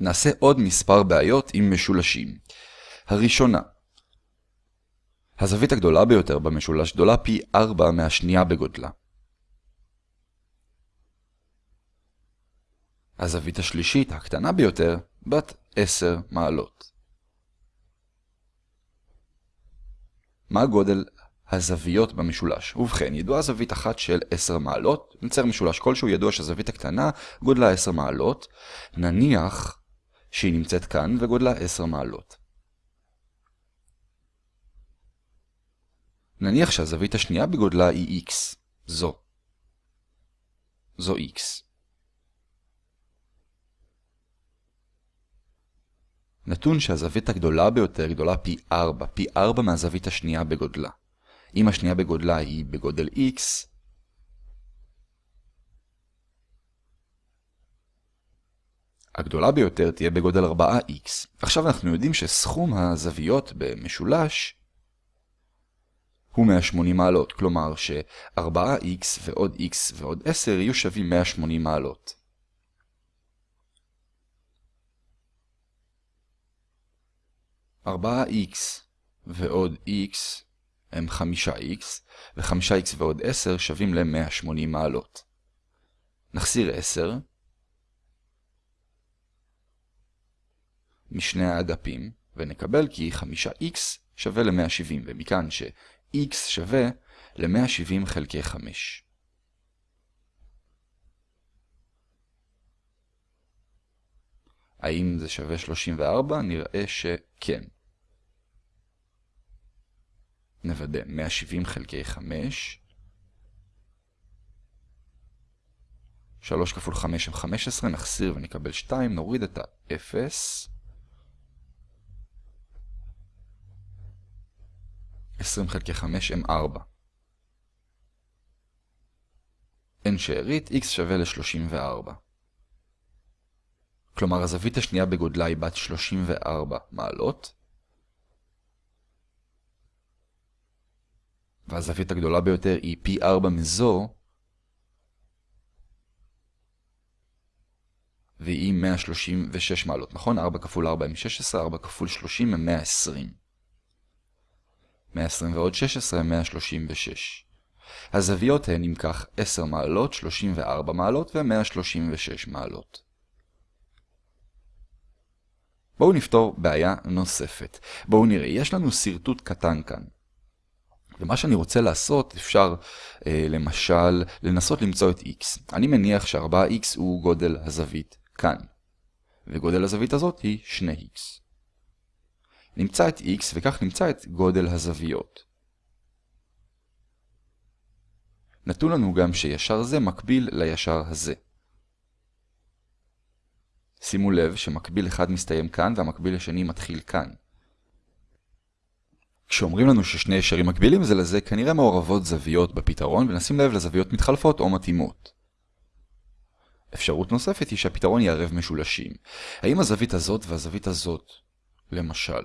נעשה עוד מספר בעיות עם משולשים. הראשונה, הזווית הגדולה ביותר במשולש גדולה פי 4 מהשנייה בגודלה. הזווית השלישית, הקטנה ביותר, בת 10 מעלות. מה גודל הזוויות במשולש? ובכן, ידועה זווית אחת של 10 מעלות, נצייר משולש כלשהו ידוע שהזווית הקטנה גודלה 10 מעלות, נניח שהיא נמצאת כאן וגודלה 10 מעלות. נניח שהזווית השנייה בגודלה היא x, זו. זו x. נתון שהזווית הגדולה ביותר גדולה פי 4, פי 4 מהזווית השנייה בגודלה. אם השנייה בגודלה היא בגודל x, הגדולה ביותר תהיה בגודל 4x. עכשיו אנחנו יודעים שסכום הזוויות במשולש הוא 180 מעלות, כלומר ש-4x ועוד x ועוד 10 יהיו שווים 180 מעלות. ארבעה x ועוד x הם 5x, ו-5x ועוד 10 שווים ל-180 מעלות. נחסיר 10 משני האגפים, ונקבל כי 5x שווה ל-170, ומכאן ש... x שווה ל-170 חלקי 5. האם זה שווה 34? נראה שכן. נוודא 170 חלקי 5. 3 כפול 5 הם 15, נחסיר ונקבל 2, נוריד את ה-0. 20 חלקי 5 הם 4. n שארית x שווה ל-34. כלומר הזווית השנייה בגודלה היא בת 34 מעלות, והזווית הגדולה ביותר היא פי 4 מזו, והיא 136 מעלות, נכון? 4 כפול 4 הם 16, 4 כפול 30 הם 120. 120 ועוד 16 הם 136. הזוויות הן אם כך 10 מעלות, 34 מעלות ו-136 מעלות. בואו נפתור בעיה נוספת. בואו נראה, יש לנו שרטוט קטן כאן. ומה שאני רוצה לעשות, אפשר אה, למשל לנסות למצוא את x. אני מניח ש-4x הוא גודל הזווית כאן. וגודל הזווית הזאת היא 2x. נמצא את x וכך נמצא את גודל הזוויות. נתון לנו גם שישר זה מקביל לישר הזה. שימו לב שמקביל אחד מסתיים כאן והמקביל השני מתחיל כאן. כשאומרים לנו ששני ישרים מקבילים זה לזה, כנראה מעורבות זוויות בפתרון, ונשים לב לזוויות מתחלפות או מתאימות. אפשרות נוספת היא שהפתרון יערב משולשים. האם הזווית הזאת והזווית הזאת, למשל,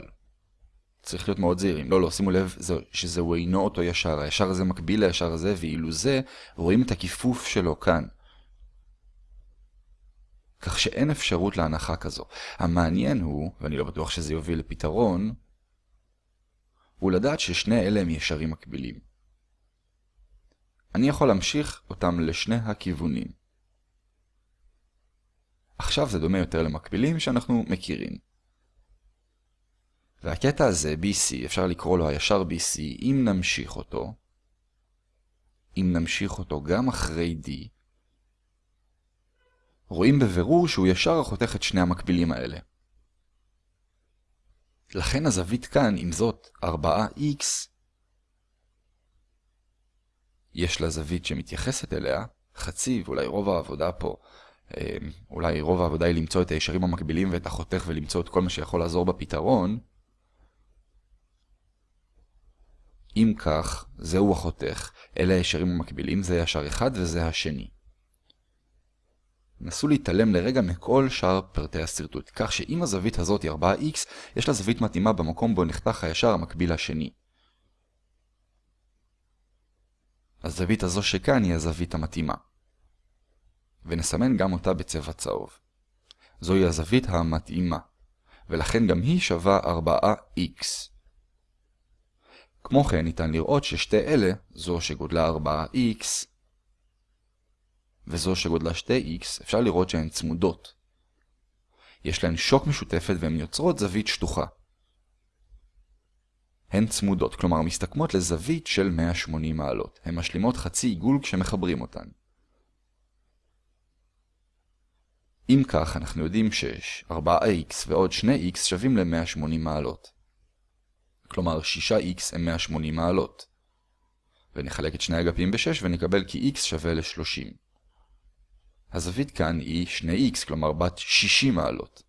צריך להיות מאוד זהירים. לא, לא, שימו לב שזהו אינו אותו ישר. הישר הזה מקביל לישר הזה, ואילו זה, רואים את הכיפוף שלו כאן. כך שאין אפשרות להנחה כזו. המעניין הוא, ואני לא בטוח שזה יוביל לפתרון, הוא לדעת ששני אלה הם ישרים מקבילים. אני יכול להמשיך אותם לשני הכיוונים. עכשיו זה דומה יותר למקבילים שאנחנו מכירים. והקטע הזה, BC, אפשר לקרוא לו הישר BC, אם נמשיך אותו, אם נמשיך אותו גם אחרי D, רואים בבירור שהוא ישר החותך את שני המקבילים האלה. לכן הזווית כאן, עם זאת 4x, יש לה זווית שמתייחסת אליה, חצי, ואולי רוב העבודה פה, אה, אולי רוב העבודה היא למצוא את הישרים המקבילים ואת החותך ולמצוא את כל מה שיכול לעזור בפתרון, אם כך, זהו החותך, אלה הישרים המקבילים, זה ישר אחד וזה השני. נסו להתעלם לרגע מכל שאר פרטי השרטוט, כך שאם הזווית הזאת היא 4x, יש לה זווית מתאימה במקום בו נחתך הישר המקביל השני. הזווית הזו שכאן היא הזווית המתאימה. ונסמן גם אותה בצבע צהוב. זוהי הזווית המתאימה, ולכן גם היא שווה 4x. כמו כן ניתן לראות ששתי אלה, זו שגודלה 4x וזו שגודלה 2x, אפשר לראות שהן צמודות. יש להן שוק משותפת והן יוצרות זווית שטוחה. הן צמודות, כלומר מסתכמות לזווית של 180 מעלות. הן משלימות חצי עיגול כשמחברים אותן. אם כך, אנחנו יודעים ש-4x ועוד 2x שווים ל-180 מעלות. כלומר 6x הם 180 מעלות. ונחלק את שני אגפים ב-6 ונקבל כי x שווה ל-30. הזווית כאן היא 2x, כלומר בת 60 מעלות.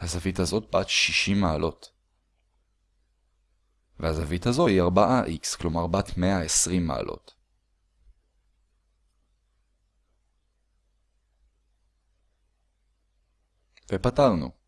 הזווית הזאת בת 60 מעלות. והזווית הזו היא 4x, כלומר בת 120 מעלות. To patalno.